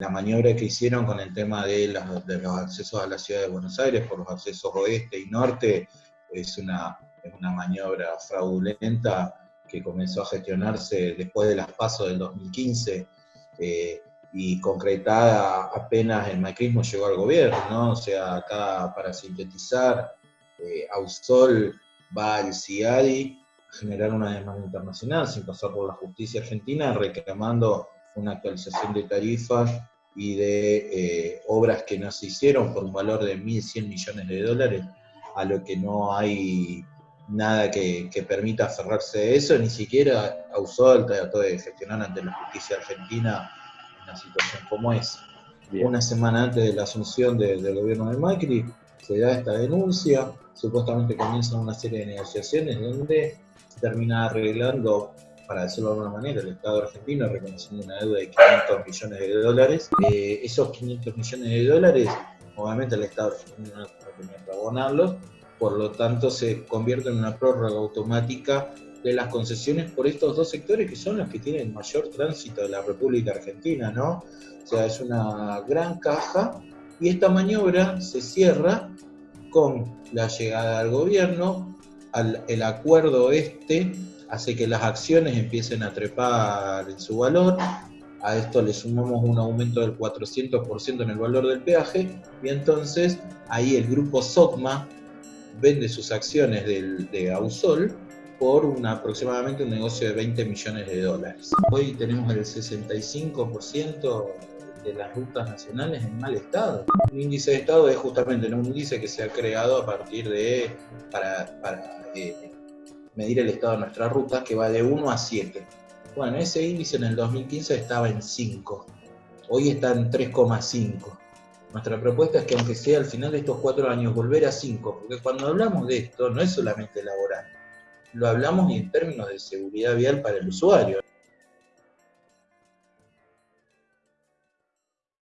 La maniobra que hicieron con el tema de, los accesos a la ciudad de Buenos Aires por los accesos oeste y norte es una, maniobra fraudulenta que comenzó a gestionarse después de las pasos del 2015 eh, y concretada apenas el macrismo llegó al gobierno, ¿no? O sea, acá para sintetizar, eh, Ausol va al CIADI a generar una demanda internacional sin pasar por la justicia argentina reclamando una actualización de tarifas y de eh, obras que no se hicieron por un valor de 1.100 millones de dólares, a lo que no hay nada que, permita aferrarse a eso, ni siquiera Ausol trató de gestionar ante la justicia argentina una situación como esa. Una semana antes de la asunción del gobierno de Macri, se da esta denuncia, supuestamente comienzan una serie de negociaciones donde se termina arreglando, para decirlo de alguna manera, el Estado argentino reconociendo una deuda de 500 millones de dólares. Eh, esos 500 millones de dólares, obviamente el Estado argentino no tenía que abonarlos, por lo tanto se convierte en una prórroga automática de las concesiones por estos dos sectores que son los que tienen mayor tránsito de la República Argentina, ¿no? O sea, es una gran caja y esta maniobra se cierra con la llegada al gobierno, el acuerdo este hace que las acciones empiecen a trepar en su valor, a esto le sumamos un aumento del 400% en el valor del peaje, y entonces ahí el grupo SOCMA vende sus acciones de Ausol por aproximadamente un negocio de 20 millones de dólares. Hoy tenemos el 65% de las rutas nacionales en mal estado. Un índice de estado es justamente un índice que se ha creado a partir de, para, eh, medir el estado de nuestras rutas, que va de 1 a 7. Bueno, ese índice en el 2015 estaba en 5, hoy está en 3,5. Nuestra propuesta es que aunque sea al final de estos cuatro años, volver a 5, porque cuando hablamos de esto no es solamente laboral, lo hablamos en términos de seguridad vial para el usuario.